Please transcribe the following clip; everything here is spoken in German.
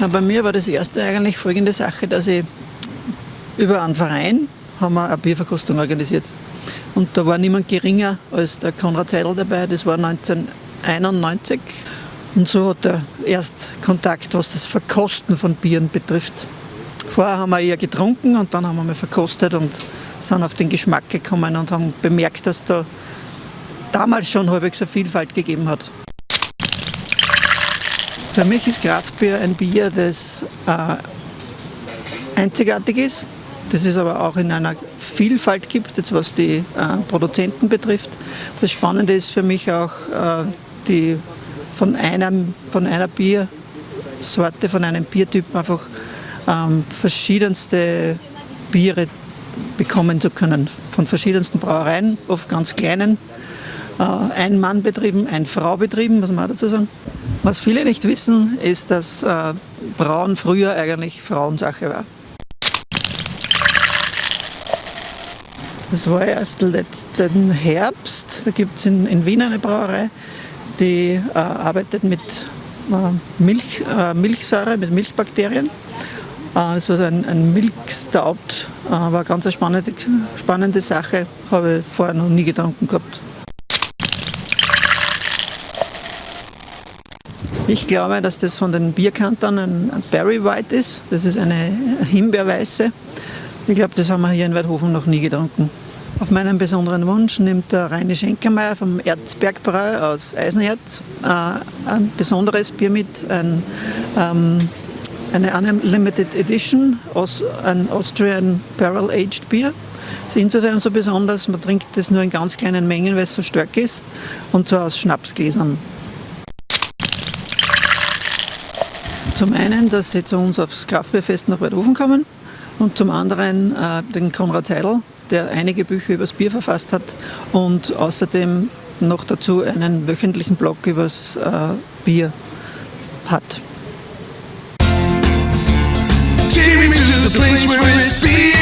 Na, bei mir war das erste eigentlich folgende Sache, dass ich über einen Verein haben wir eine Bierverkostung organisiert. Und da war niemand geringer als der Konrad Seidel dabei, das war 1991. Und so hat er erst Kontakt, was das Verkosten von Bieren betrifft. Vorher haben wir eher getrunken und dann haben wir mal verkostet und sind auf den Geschmack gekommen und haben bemerkt, dass da damals schon halbwegs eine Vielfalt gegeben hat. Für mich ist Kraftbier ein Bier, das äh, einzigartig ist, das es aber auch in einer Vielfalt gibt, jetzt was die äh, Produzenten betrifft. Das Spannende ist für mich auch äh, die von, einem, von einer Biersorte, von einem Biertyp einfach ähm, verschiedenste Biere bekommen zu können. Von verschiedensten Brauereien, oft ganz kleinen. Äh, ein Mann betrieben, ein Frau betrieben, muss man auch dazu sagen. Was viele nicht wissen, ist, dass äh, Brauen früher eigentlich Frauensache war. Das war erst letzten Herbst, da gibt es in, in, Wien eine Brauerei, die äh, arbeitet mit äh, Milch, äh, Milchsäure, mit Milchbakterien Ah, das war so ein, ein Milkstout, ah, war eine ganz spannende, spannende Sache, habe ich vorher noch nie getrunken gehabt. Ich glaube, dass das von den Bierkantern ein Berry White ist. Das ist eine Himbeerweiße. Ich glaube, das haben wir hier in Weidhofen noch nie getrunken. Auf meinen besonderen Wunsch nimmt der Reine Schenkermeier vom Erzbergbräu aus Eisenerz äh, ein besonderes Bier mit, ein ähm, eine Unlimited Edition, aus, ein Austrian Barrel Aged Beer. Das ist insofern so besonders, man trinkt das nur in ganz kleinen Mengen, weil es so stark ist, und zwar aus Schnapsgläsern. Zum einen, dass sie zu uns aufs Kraftbierfest nach Weidhofen kommen und zum anderen äh, den Konrad Seidel, der einige Bücher über das Bier verfasst hat und außerdem noch dazu einen wöchentlichen Blog über das äh, Bier hat. Take me to the place where it's being.